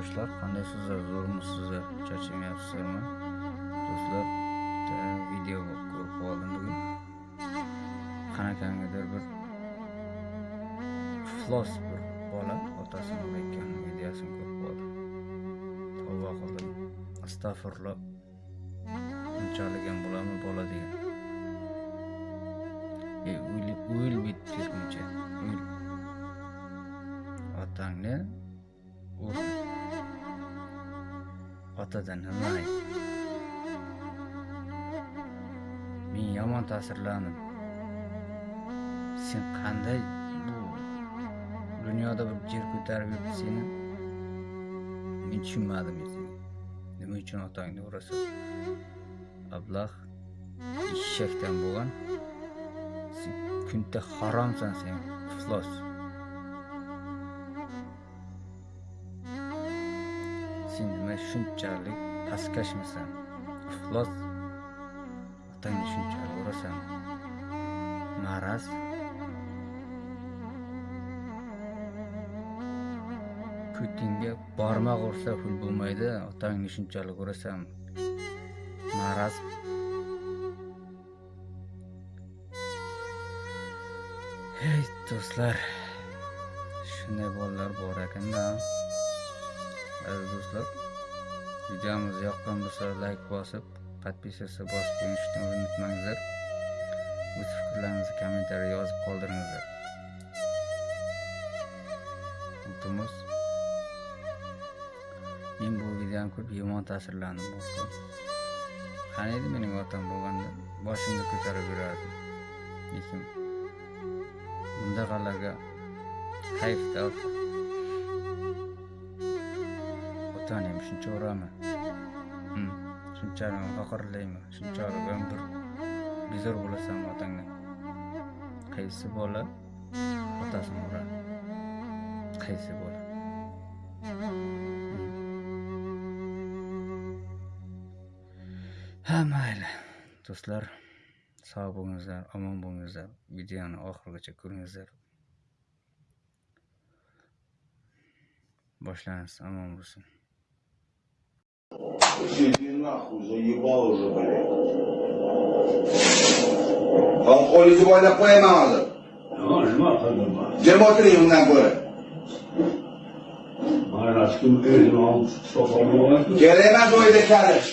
do'stlar qandaysizlar zo'rmisizlar charchamayapsizlarmi do'stlar bitta video ko'rib qoldim bugun. Qanaqangidir bir iflos bir bola otasini urayotgan videosini ko'rib qoldim. Tavba qildim. Astag'firlo unchalik ham bo'ladimi bola degan. E o'yil o'yil bittirguncha o'yil otangni otadan nima men yomon ta'sirlandim sen qanday bu dunyoda bir jer ko'tarib yuribdi seni? Men tushunmadim seni nima uchun otangni urasan? Ablah eshakdan bo'lgan. Sen kunta haromsan sen iflos. Sen nima shunchalik pastkashmisan iflos. Otangni shunchalik urasan maraz. Ko'tingga barmoq ursa pul bo'lmaydi otangni shunchalik urasan maraz. Ey do'stlar. Shunday bolalar bor ekanda. Aziz do'stlar. Videomiz yoqqan bo'lsa layk bosib подписаться bosib qo'yishni unutmanglar o'z fikrlaringizni kommentariya yozib qoldiringizlar iltimos men bu videoni ko'rib yomon ta'sirlandim qani edi mening otam bo'lganda boshimni ko'tarib yurardim lekin bundaqalarga hayfda otani shuncha uraman hmm, shuncha faxrlayman shunchalik ham bir bezor bo'lasanmi otangdan qaysi bola otasini uradi qaysi bola? Hmm. Ha mayli. Do'stlar sog' bo'lingizlar omon bo'lingizlar videoni oxirigacha ko'ringizlar. Boshlansin omon bo'lsin. Иди нахуй, заебал уже, блядь. Kolxo'yingizni boylab qo'yaman hozir. nima qildim Jim o'tiring undan ko'ra. mana kim o'zini olib topolmayapti Kerak emas o'yda kalish.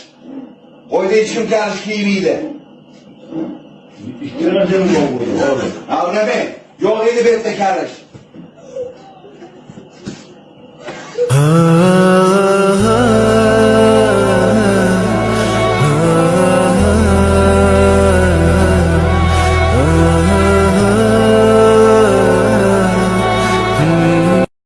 Qo'yda hech kim kalish kiymaydi. ikkala jim bor bo'ldi hozir Ha, nima?